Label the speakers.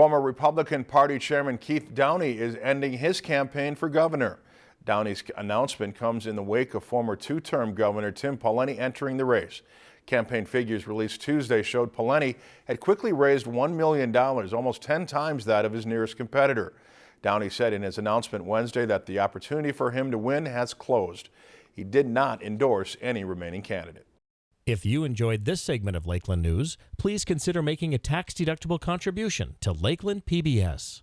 Speaker 1: Former Republican Party Chairman Keith Downey is ending his campaign for governor. Downey's announcement comes in the wake of former two-term Governor Tim Pawlenty entering the race. Campaign figures released Tuesday showed Pawlenty had quickly raised $1 million, almost 10 times that of his nearest competitor. Downey said in his announcement Wednesday that the opportunity for him to win has closed. He did not endorse any remaining candidate.
Speaker 2: If you enjoyed this segment of Lakeland News, please consider making a tax-deductible contribution to Lakeland PBS.